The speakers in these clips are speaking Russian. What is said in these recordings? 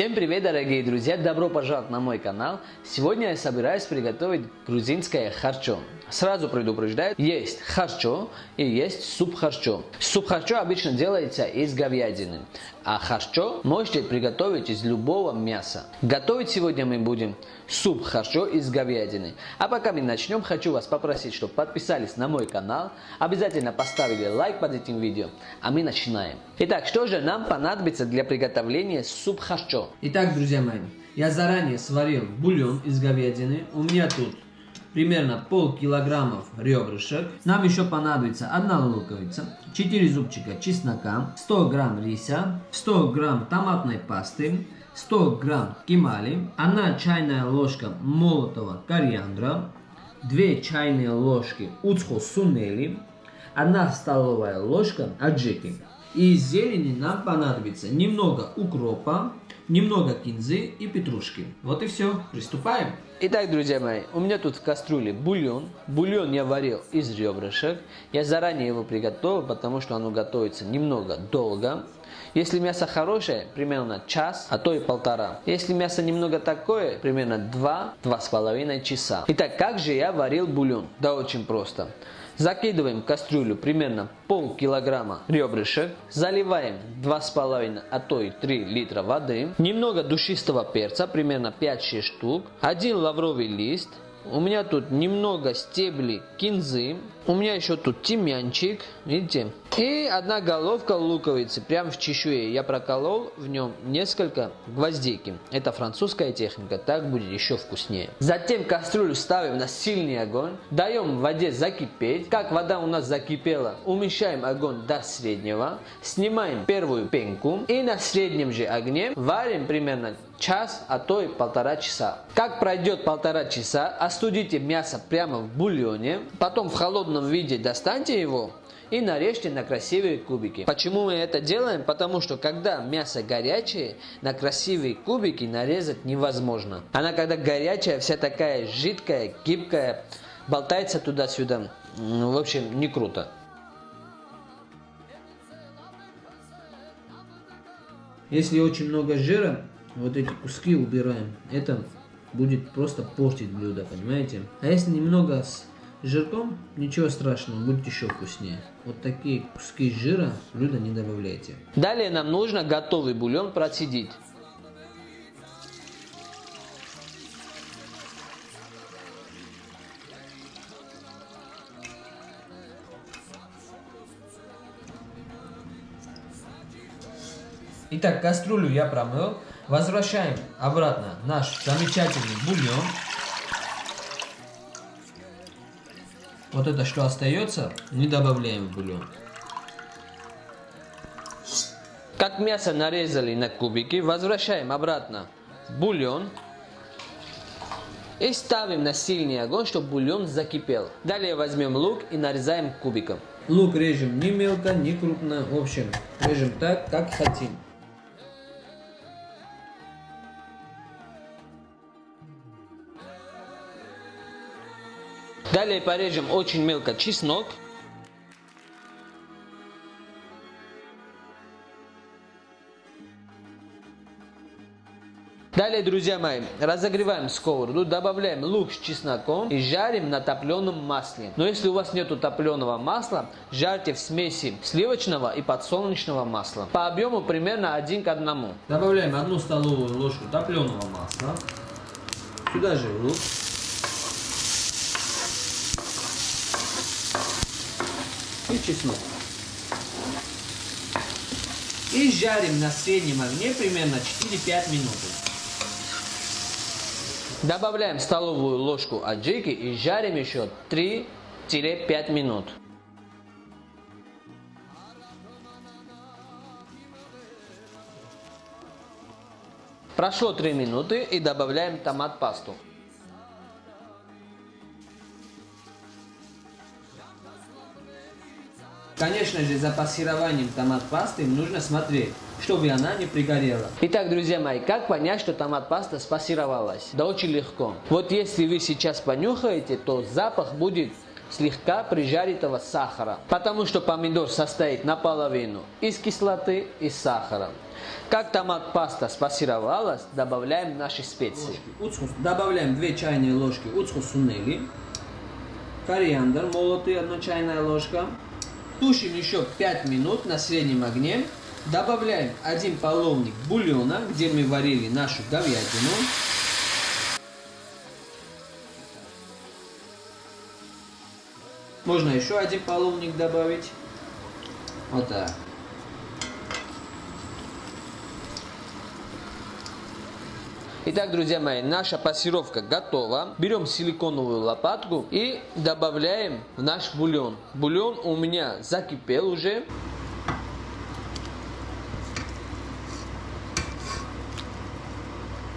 Всем привет, дорогие друзья! Добро пожаловать на мой канал! Сегодня я собираюсь приготовить грузинское харчо. Сразу предупреждаю, есть харчо и есть суп харчо. Суп харчо обычно делается из говядины, а харчо можете приготовить из любого мяса. Готовить сегодня мы будем суп харчо из говядины. А пока мы начнем, хочу вас попросить, чтобы подписались на мой канал, обязательно поставили лайк под этим видео, а мы начинаем. Итак, что же нам понадобится для приготовления суп харчо? Итак, друзья мои, я заранее сварил бульон из говядины. У меня тут примерно пол килограммов ребрышек. Нам еще понадобится одна луковица, 4 зубчика чеснока, 100 грамм риса, 100 грамм томатной пасты, 100 грамм кимали, 1 чайная ложка молотого кориандра, 2 чайные ложки уцхо сунели, 1 столовая ложка аджики. Из зелени нам понадобится немного укропа, немного кинзы и петрушки. Вот и все. Приступаем. Итак, друзья мои, у меня тут в кастрюле бульон. Бульон я варил из ребрышек. Я заранее его приготовил, потому что оно готовится немного долго. Если мясо хорошее, примерно час, а то и полтора. Если мясо немного такое, примерно 2-2,5 часа. Итак, как же я варил бульон? Да очень просто. Закидываем в кастрюлю примерно пол килограмма ребрышек, заливаем 2,5, а то и 3 литра воды, немного душистого перца, примерно 5-6 штук, один лавровый лист, у меня тут немного стеблей кинзы. У меня еще тут тимьянчик, видите? И одна головка луковицы, прям в чешуе. Я проколол в нем несколько гвоздики. Это французская техника, так будет еще вкуснее. Затем кастрюлю ставим на сильный огонь. Даем воде закипеть. Как вода у нас закипела, уменьшаем огонь до среднего. Снимаем первую пенку. И на среднем же огне варим примерно час, а то и полтора часа. Как пройдет полтора часа, остудите мясо прямо в бульоне, потом в холодном виде достаньте его и нарежьте на красивые кубики. Почему мы это делаем? Потому что когда мясо горячее, на красивые кубики нарезать невозможно. Она когда горячая, вся такая жидкая, гибкая, болтается туда-сюда. В общем, не круто. Если очень много жира, вот эти куски убираем. Это будет просто портить блюдо, понимаете? А если немного с жирком, ничего страшного, будет еще вкуснее. Вот такие куски жира блюда не добавляйте. Далее нам нужно готовый бульон процедить. Итак, кастрюлю я промыл. Возвращаем обратно наш замечательный бульон. Вот это, что остается, не добавляем в бульон. Как мясо нарезали на кубики, возвращаем обратно бульон. И ставим на сильный огонь, чтобы бульон закипел. Далее возьмем лук и нарезаем кубиком. Лук режем не мелко, не крупно. В общем, режем так, как хотим. Далее порежем очень мелко чеснок. Далее, друзья мои, разогреваем сковороду, добавляем лук с чесноком и жарим на топленом масле. Но если у вас нету топленого масла, жарьте в смеси сливочного и подсолнечного масла. По объему примерно один к одному. Добавляем одну столовую ложку топленого масла. Сюда же лук. И чеснок. И жарим на среднем огне примерно 4-5 минут. Добавляем столовую ложку аджики и жарим еще 3-5 минут. Прошло 3 минуты и добавляем томат Конечно же, за пассированием томат пасты нужно смотреть, чтобы она не пригорела. Итак, друзья мои, как понять, что томат паста спассировалась? Да очень легко. Вот если вы сейчас понюхаете, то запах будет слегка прижаритого сахара, потому что помидор состоит наполовину из кислоты и сахара. Как томат паста спассировалась, добавляем наши специи. Уцхус. Добавляем 2 чайные ложки уцхус сунели. Кориандр молотый, 1 чайная ложка. Тушим еще 5 минут на среднем огне. Добавляем один половник бульона, где мы варили нашу говядину. Можно еще один половник добавить. Вот так. Итак, друзья мои, наша пассировка готова. Берем силиконовую лопатку и добавляем в наш бульон. Бульон у меня закипел уже.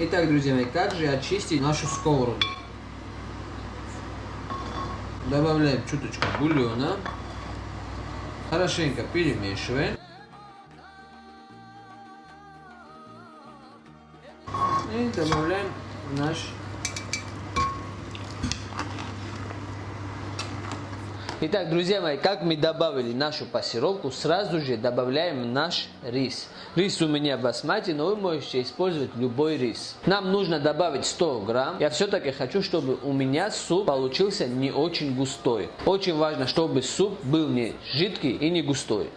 Итак, друзья мои, как же очистить нашу сковороду? Добавляем чуточку бульона. Хорошенько перемешиваем. И добавляем наш Итак, друзья мои, как мы добавили нашу пассировку, сразу же добавляем наш рис. Рис у меня басмати, но вы можете использовать любой рис. Нам нужно добавить 100 грамм. Я все-таки хочу, чтобы у меня суп получился не очень густой. Очень важно, чтобы суп был не жидкий и не густой.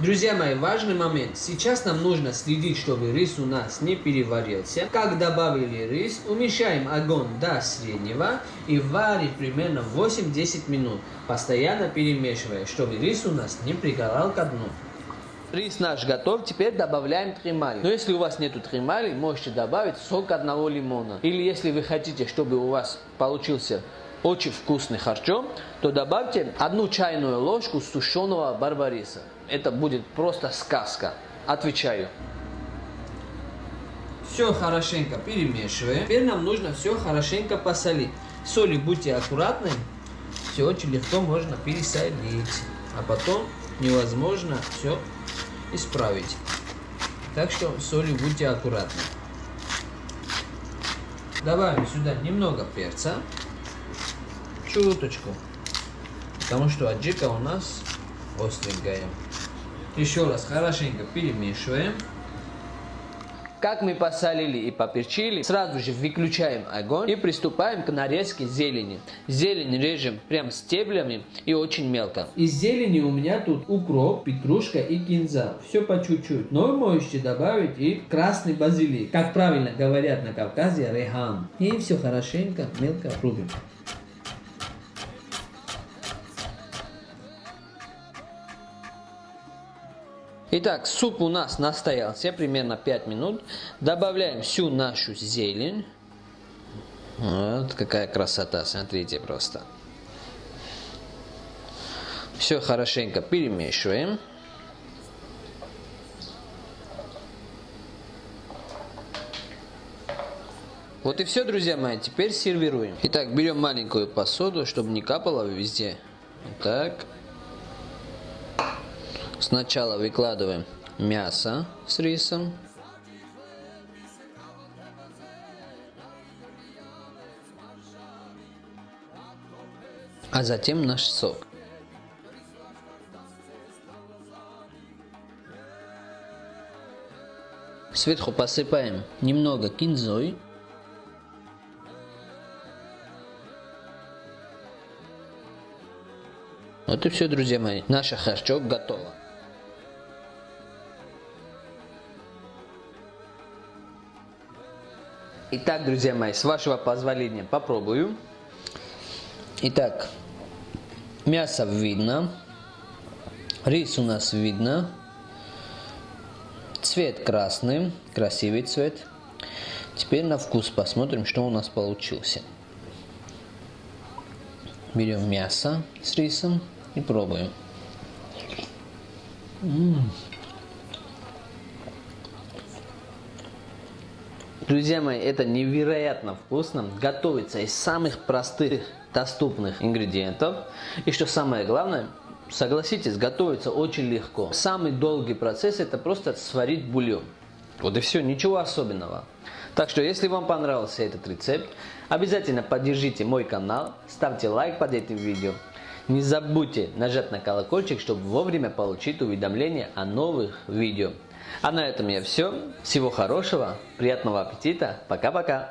Друзья мои, важный момент. Сейчас нам нужно следить, чтобы рис у нас не переварился. Как добавили рис, уменьшаем огонь до среднего и варим примерно 8-10 минут, постоянно перемешивая, чтобы рис у нас не пригорал ко дну. Рис наш готов, теперь добавляем тримали. Но если у вас нету тримали, можете добавить сок одного лимона. Или если вы хотите, чтобы у вас получился очень вкусный харчо, то добавьте одну чайную ложку сушеного барбариса. Это будет просто сказка. Отвечаю. Все хорошенько перемешиваем. Теперь нам нужно все хорошенько посолить. Соли будьте аккуратны. Все очень легко можно пересолить. А потом невозможно все исправить. Так что соли будьте аккуратны. Добавим сюда немного перца. Чуточку. Потому что аджика у нас остренькая. Еще раз хорошенько перемешиваем. Как мы посолили и поперчили, сразу же выключаем огонь и приступаем к нарезке зелени. Зелень режем прям стеблями и очень мелко. Из зелени у меня тут укроп, петрушка и кинза. Все по чуть-чуть. Но можете добавить и красный базилик. Как правильно говорят на Кавказе, рехан. И все хорошенько, мелко рубим. Итак, суп у нас настоялся примерно 5 минут. Добавляем всю нашу зелень. Вот какая красота, смотрите просто. Все хорошенько перемешиваем. Вот и все, друзья мои, теперь сервируем. Итак, берем маленькую посуду, чтобы не капало везде. Так. Сначала выкладываем мясо с рисом. А затем наш сок. Сверху посыпаем немного кинзой. Вот и все, друзья мои. Наша харчок готова. Итак, друзья мои, с вашего позволения попробую. Итак, мясо видно, рис у нас видно, цвет красный, красивый цвет. Теперь на вкус посмотрим, что у нас получился. Берем мясо с рисом и пробуем. М -м. Друзья мои, это невероятно вкусно. Готовится из самых простых, доступных ингредиентов. И что самое главное, согласитесь, готовится очень легко. Самый долгий процесс это просто сварить бульон. Вот и все, ничего особенного. Так что, если вам понравился этот рецепт, обязательно поддержите мой канал, ставьте лайк под этим видео. Не забудьте нажать на колокольчик, чтобы вовремя получить уведомления о новых видео. А на этом я все. Всего хорошего, приятного аппетита. Пока-пока.